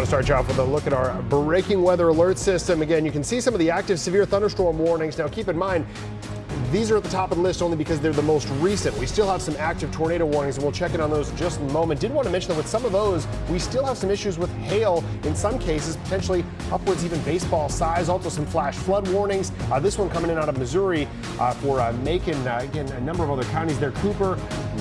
want to start you off with a look at our breaking weather alert system. Again, you can see some of the active severe thunderstorm warnings. Now, keep in mind, these are at the top of the list only because they're the most recent. We still have some active tornado warnings, and we'll check in on those in just a moment. Did want to mention that with some of those, we still have some issues with hail in some cases, potentially upwards even baseball size. Also some flash flood warnings. Uh, this one coming in out of Missouri uh, for uh, Macon. Uh, again, a number of other counties there. Cooper,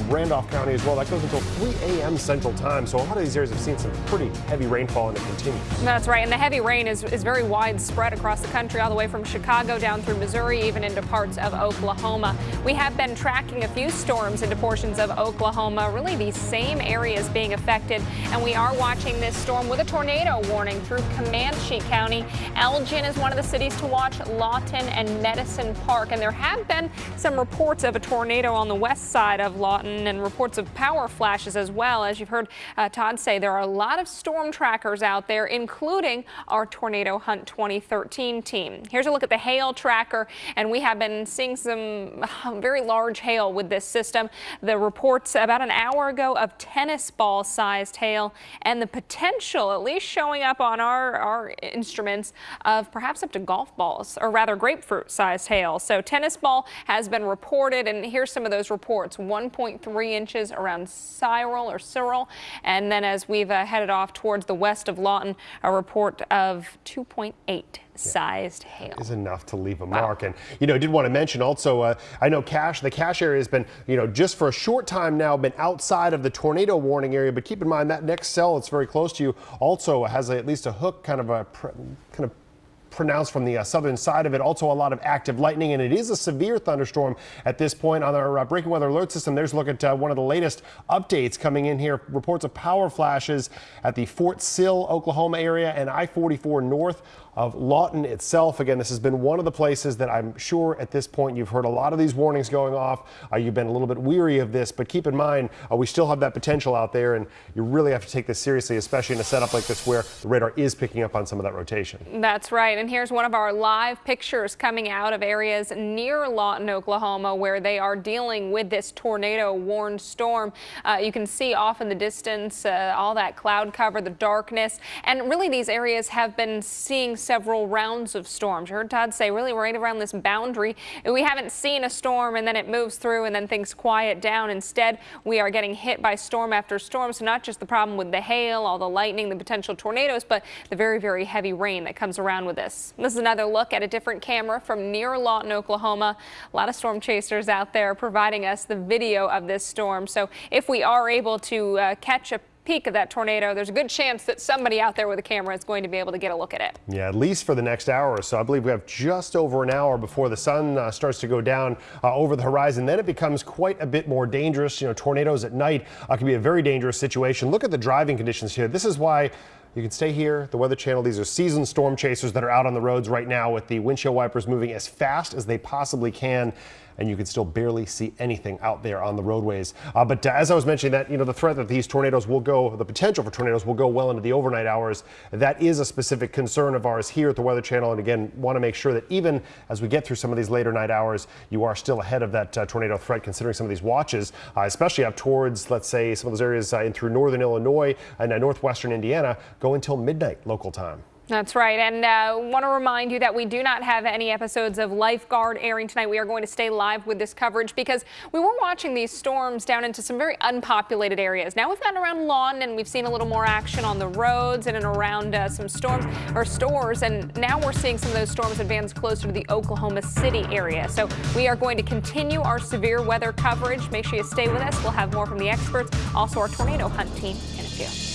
Randolph County as well. That goes until 3 a.m. Central Time. So a lot of these areas have seen some pretty heavy rainfall and it continues. That's right. And the heavy rain is, is very widespread across the country, all the way from Chicago down through Missouri, even into parts of Oklahoma. We have been tracking a few storms into portions of Oklahoma, really these same areas being affected. And we are watching this storm with a tornado warning through Comanche County. Elgin is one of the cities to watch, Lawton and Medicine Park. And there have been some reports of a tornado on the west side of Lawton and reports of power flashes as well. As you've heard uh, Todd say, there are a lot of storm trackers out there, including our Tornado Hunt 2013 team. Here's a look at the hail tracker, and we have been seeing some uh, very large hail with this system. The reports about an hour ago of tennis ball sized hail and the potential, at least showing up on our, our instruments, of perhaps up to golf balls, or rather grapefruit sized hail. So tennis ball has been reported, and here's some of those reports. 1.3 inches around Cyril or Cyril. And then as we've uh, headed off towards the west of Lawton, a report of 2.8 sized hail. Is enough to leave a wow. mark. And, you know, I did want to mention also, uh, I know Cache, the Cache area has been, you know, just for a short time now been outside of the tornado warning area. But keep in mind that next cell that's very close to you also has a, at least a hook kind of a kind of pronounced from the uh, southern side of it. Also a lot of active lightning, and it is a severe thunderstorm at this point on our uh, breaking weather alert system. There's a look at uh, one of the latest updates coming in here. Reports of power flashes at the Fort Sill, Oklahoma area and I-44 north of Lawton itself. Again, this has been one of the places that I'm sure at this point you've heard a lot of these warnings going off. Uh, you've been a little bit weary of this, but keep in mind uh, we still have that potential out there, and you really have to take this seriously, especially in a setup like this where the radar is picking up on some of that rotation. That's right, and here's one of our live pictures coming out of areas near Lawton, Oklahoma, where they are dealing with this tornado-warned storm. Uh, you can see off in the distance uh, all that cloud cover, the darkness, and really these areas have been seeing several rounds of storms. You heard Todd say really right around this boundary. We haven't seen a storm and then it moves through and then things quiet down. Instead, we are getting hit by storm after storm. So not just the problem with the hail, all the lightning, the potential tornadoes, but the very, very heavy rain that comes around with this. This is another look at a different camera from near Lawton, Oklahoma. A lot of storm chasers out there providing us the video of this storm. So if we are able to uh, catch a peek of that tornado, there's a good chance that somebody out there with a camera is going to be able to get a look at it. Yeah, at least for the next hour or so. I believe we have just over an hour before the sun uh, starts to go down uh, over the horizon. Then it becomes quite a bit more dangerous. You know, tornadoes at night uh, can be a very dangerous situation. Look at the driving conditions here. This is why you can stay here, the Weather Channel. These are seasoned storm chasers that are out on the roads right now with the windshield wipers moving as fast as they possibly can and you can still barely see anything out there on the roadways. Uh, but uh, as I was mentioning that, you know, the threat that these tornadoes will go, the potential for tornadoes will go well into the overnight hours, that is a specific concern of ours here at the Weather Channel. And again, want to make sure that even as we get through some of these later night hours, you are still ahead of that uh, tornado threat, considering some of these watches, uh, especially up towards, let's say, some of those areas uh, in through northern Illinois and uh, northwestern Indiana go until midnight local time. That's right. And uh, want to remind you that we do not have any episodes of Lifeguard airing tonight. We are going to stay live with this coverage because we were watching these storms down into some very unpopulated areas. Now we've gotten around Lawton and we've seen a little more action on the roads and, and around uh, some storms or stores. And now we're seeing some of those storms advance closer to the Oklahoma City area. So we are going to continue our severe weather coverage. Make sure you stay with us. We'll have more from the experts, also our tornado hunt team in a few.